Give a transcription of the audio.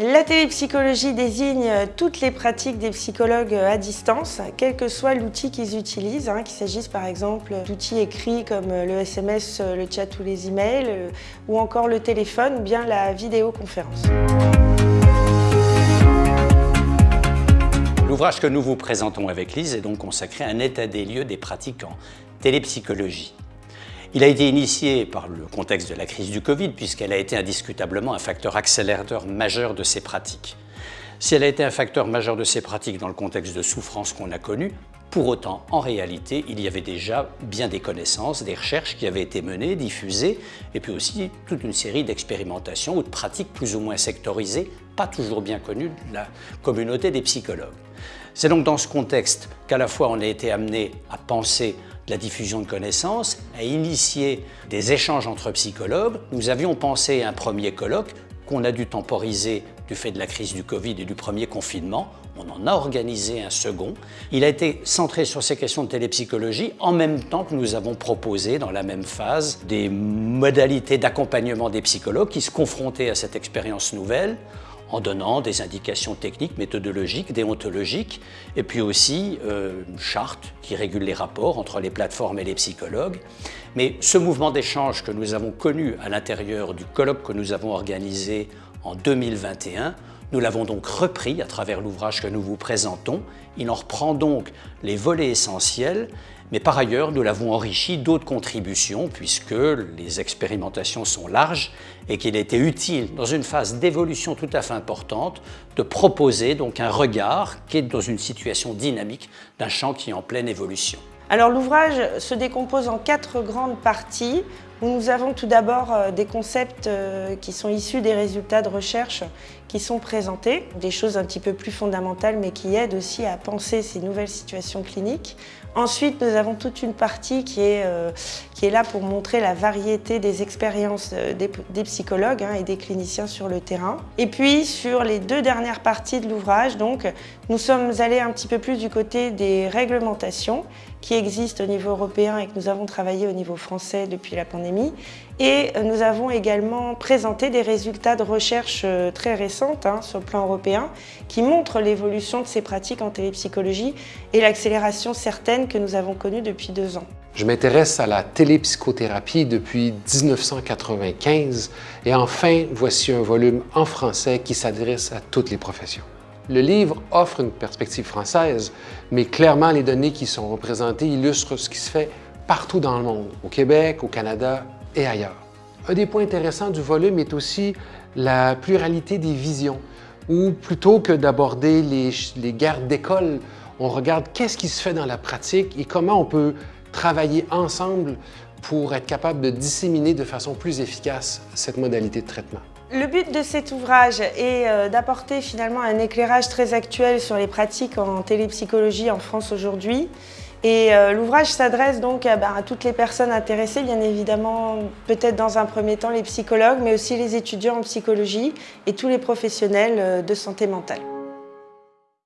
La télépsychologie désigne toutes les pratiques des psychologues à distance, quel que soit l'outil qu'ils utilisent, hein, qu'il s'agisse par exemple d'outils écrits comme le SMS, le chat ou les emails, ou encore le téléphone ou bien la vidéoconférence. L'ouvrage que nous vous présentons avec Lise est donc consacré à un état des lieux des pratiques en télépsychologie. Il a été initié par le contexte de la crise du Covid puisqu'elle a été indiscutablement un facteur accélérateur majeur de ces pratiques. Si elle a été un facteur majeur de ces pratiques dans le contexte de souffrance qu'on a connu, pour autant, en réalité, il y avait déjà bien des connaissances, des recherches qui avaient été menées, diffusées, et puis aussi toute une série d'expérimentations ou de pratiques plus ou moins sectorisées, pas toujours bien connues de la communauté des psychologues. C'est donc dans ce contexte qu'à la fois on a été amené à penser la diffusion de connaissances, à initier des échanges entre psychologues. Nous avions pensé à un premier colloque qu'on a dû temporiser du fait de la crise du Covid et du premier confinement. On en a organisé un second. Il a été centré sur ces questions de télépsychologie en même temps que nous avons proposé dans la même phase des modalités d'accompagnement des psychologues qui se confrontaient à cette expérience nouvelle en donnant des indications techniques, méthodologiques, déontologiques, et puis aussi euh, une charte qui régule les rapports entre les plateformes et les psychologues. Mais ce mouvement d'échange que nous avons connu à l'intérieur du colloque que nous avons organisé en 2021, nous l'avons donc repris à travers l'ouvrage que nous vous présentons. Il en reprend donc les volets essentiels mais par ailleurs, nous l'avons enrichi d'autres contributions puisque les expérimentations sont larges et qu'il était utile, dans une phase d'évolution tout à fait importante, de proposer donc un regard qui est dans une situation dynamique d'un champ qui est en pleine évolution. Alors l'ouvrage se décompose en quatre grandes parties où nous avons tout d'abord euh, des concepts euh, qui sont issus des résultats de recherche qui sont présentés, des choses un petit peu plus fondamentales mais qui aident aussi à penser ces nouvelles situations cliniques. Ensuite, nous avons toute une partie qui est, euh, qui est là pour montrer la variété des expériences des, psychologues hein, et des cliniciens sur le terrain. Et puis, sur les deux dernières parties de l'ouvrage, donc, nous sommes allés un petit peu plus du côté des réglementations qui existent au niveau européen et que nous avons travaillé au niveau français depuis la pandémie. Et euh, nous avons également présenté des résultats de recherche euh, très récentes hein, sur le plan européen qui montrent l'évolution de ces pratiques en télépsychologie et l'accélération certaine que nous avons connue depuis deux ans. Je m'intéresse à la télépsychothérapie depuis 1995 et enfin, voici un volume en français qui s'adresse à toutes les professions. Le livre offre une perspective française, mais clairement les données qui sont représentées illustrent ce qui se fait partout dans le monde, au Québec, au Canada et ailleurs. Un des points intéressants du volume est aussi la pluralité des visions, où plutôt que d'aborder les, les guerres d'école, on regarde qu'est-ce qui se fait dans la pratique et comment on peut travailler ensemble pour être capable de disséminer de façon plus efficace cette modalité de traitement. Le but de cet ouvrage est euh, d'apporter finalement un éclairage très actuel sur les pratiques en télépsychologie en France aujourd'hui. Et euh, l'ouvrage s'adresse donc bah, à toutes les personnes intéressées, bien évidemment, peut-être dans un premier temps les psychologues, mais aussi les étudiants en psychologie et tous les professionnels euh, de santé mentale.